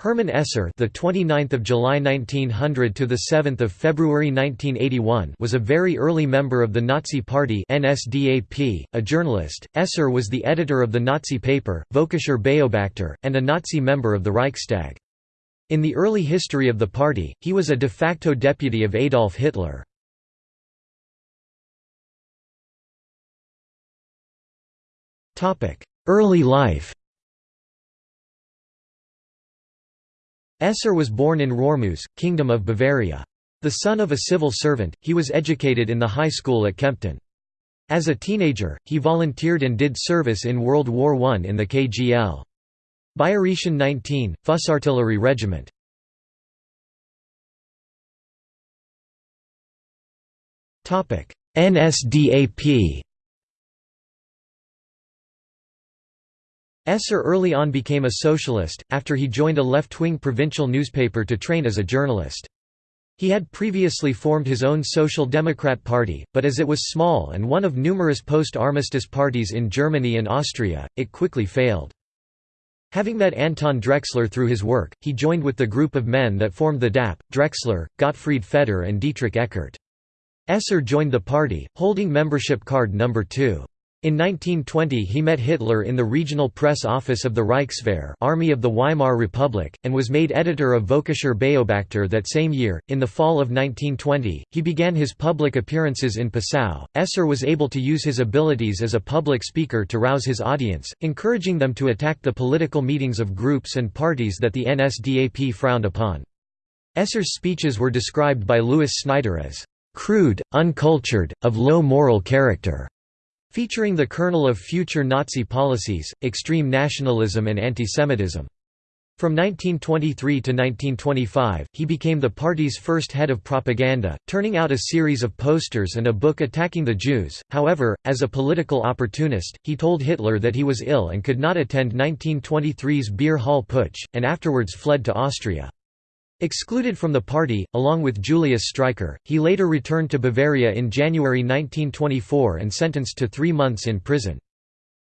Hermann Esser, the 29th of July 1900 to the 7th of February 1981, was a very early member of the Nazi Party (NSDAP). A journalist, Esser was the editor of the Nazi paper Völkischer Beobachter and a Nazi member of the Reichstag. In the early history of the party, he was a de facto deputy of Adolf Hitler. Topic: Early life. Esser was born in Röhrmoos, Kingdom of Bavaria. The son of a civil servant, he was educated in the high school at Kempten. As a teenager, he volunteered and did service in World War I in the KGL. Bayerischen 19, Fussartillerie Regiment. NSDAP Esser early on became a socialist, after he joined a left-wing provincial newspaper to train as a journalist. He had previously formed his own Social Democrat Party, but as it was small and one of numerous post-armistice parties in Germany and Austria, it quickly failed. Having met Anton Drexler through his work, he joined with the group of men that formed the DAP, Drexler, Gottfried Feder and Dietrich Eckart. Esser joined the party, holding membership card number 2. In 1920 he met Hitler in the regional press office of the Reichswehr Army of the Weimar Republic, and was made editor of Völkischer Beobachter that same year. In the fall of 1920, he began his public appearances in Passau. Esser was able to use his abilities as a public speaker to rouse his audience, encouraging them to attack the political meetings of groups and parties that the NSDAP frowned upon. Esser's speeches were described by Louis Snyder as crude, uncultured, of low moral character. Featuring the kernel of future Nazi policies, extreme nationalism and antisemitism. From 1923 to 1925, he became the party's first head of propaganda, turning out a series of posters and a book attacking the Jews. However, as a political opportunist, he told Hitler that he was ill and could not attend 1923's Beer Hall Putsch, and afterwards fled to Austria. Excluded from the party, along with Julius Streicher, he later returned to Bavaria in January 1924 and sentenced to three months in prison.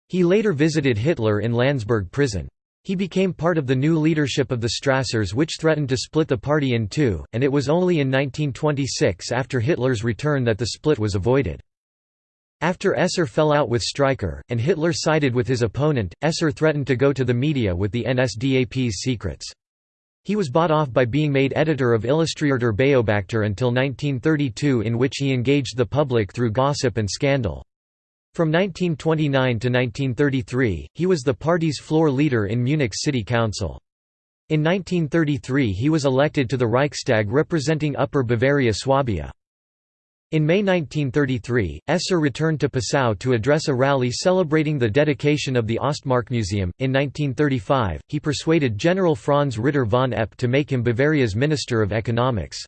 He later visited Hitler in Landsberg prison. He became part of the new leadership of the Strassers which threatened to split the party in two, and it was only in 1926 after Hitler's return that the split was avoided. After Esser fell out with Streicher, and Hitler sided with his opponent, Esser threatened to go to the media with the NSDAP's secrets. He was bought off by being made editor of Illustrierter Beobachter until 1932 in which he engaged the public through gossip and scandal. From 1929 to 1933, he was the party's floor leader in Munich City Council. In 1933 he was elected to the Reichstag representing Upper Bavaria Swabia. In May 1933, Esser returned to Passau to address a rally celebrating the dedication of the Ostmarkmuseum. In 1935, he persuaded General Franz Ritter von Epp to make him Bavaria's Minister of Economics.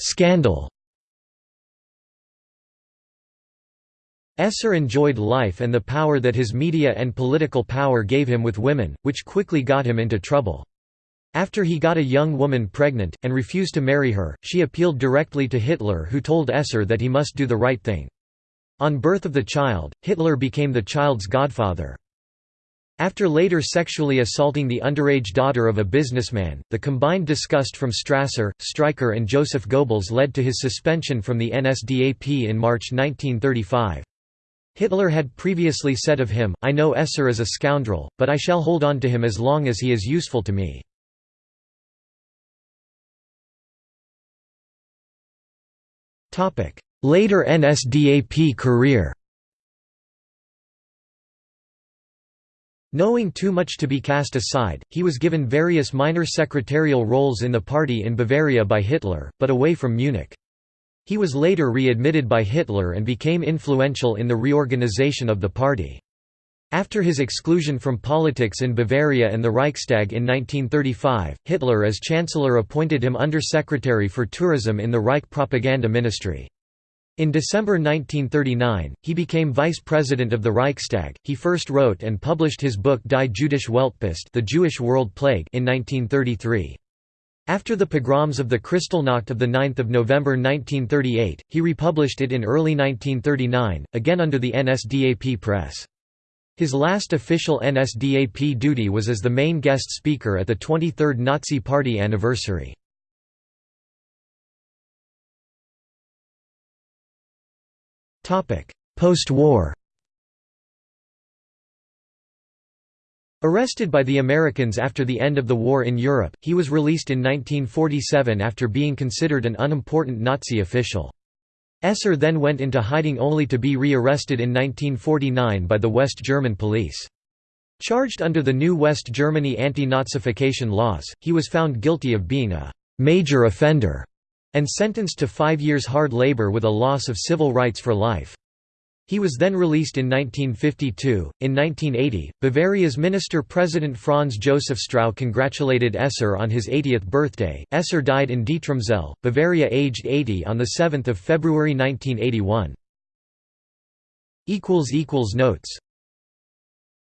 Scandal Esser enjoyed life and the power that his media and political power gave him with women, which quickly got him into trouble. After he got a young woman pregnant, and refused to marry her, she appealed directly to Hitler who told Esser that he must do the right thing. On birth of the child, Hitler became the child's godfather. After later sexually assaulting the underage daughter of a businessman, the combined disgust from Strasser, Streicher and Joseph Goebbels led to his suspension from the NSDAP in March 1935. Hitler had previously said of him, I know Esser is a scoundrel, but I shall hold on to him as long as he is useful to me. Later NSDAP career Knowing too much to be cast aside, he was given various minor secretarial roles in the party in Bavaria by Hitler, but away from Munich. He was later readmitted by Hitler and became influential in the reorganization of the party. After his exclusion from politics in Bavaria and the Reichstag in 1935, Hitler as Chancellor appointed him Undersecretary for Tourism in the Reich Propaganda Ministry. In December 1939, he became vice president of the Reichstag. He first wrote and published his book Die Jüdische Weltpest, The Jewish World Plague, in 1933. After the pogroms of the Kristallnacht of 9 November 1938, he republished it in early 1939, again under the NSDAP press. His last official NSDAP duty was as the main guest speaker at the 23rd Nazi Party anniversary. Post-war Arrested by the Americans after the end of the war in Europe, he was released in 1947 after being considered an unimportant Nazi official. Esser then went into hiding only to be re-arrested in 1949 by the West German police. Charged under the new West Germany anti-Nazification laws, he was found guilty of being a «major offender» and sentenced to five years hard labor with a loss of civil rights for life. He was then released in 1952. In 1980, Bavaria's Minister-President Franz Josef Strauß congratulated Esser on his 80th birthday. Esser died in Dietramszell, Bavaria aged 80 on 7 February 1981. Notes